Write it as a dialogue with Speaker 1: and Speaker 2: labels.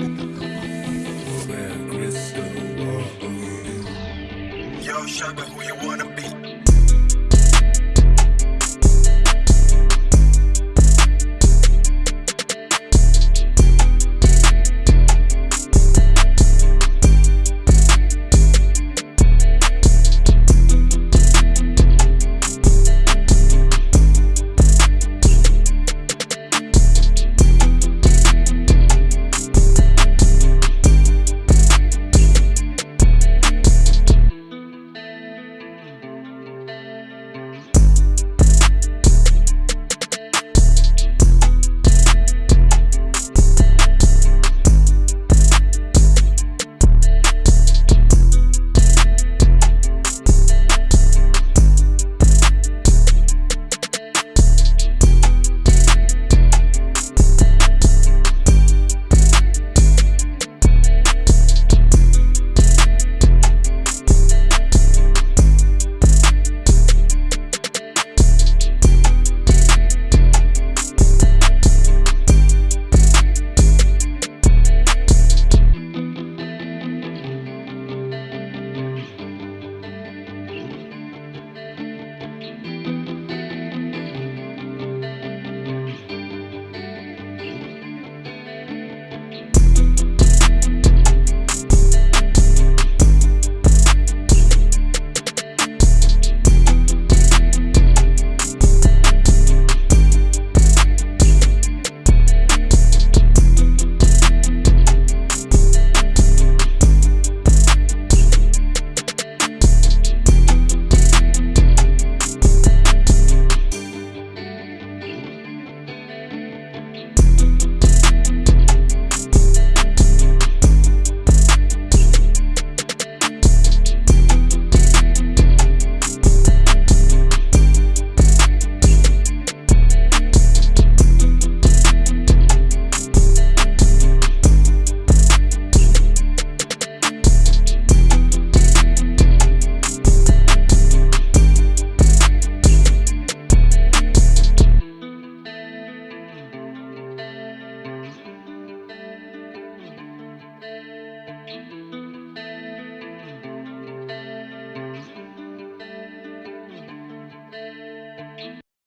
Speaker 1: Yo, Shaka, who you wanna be?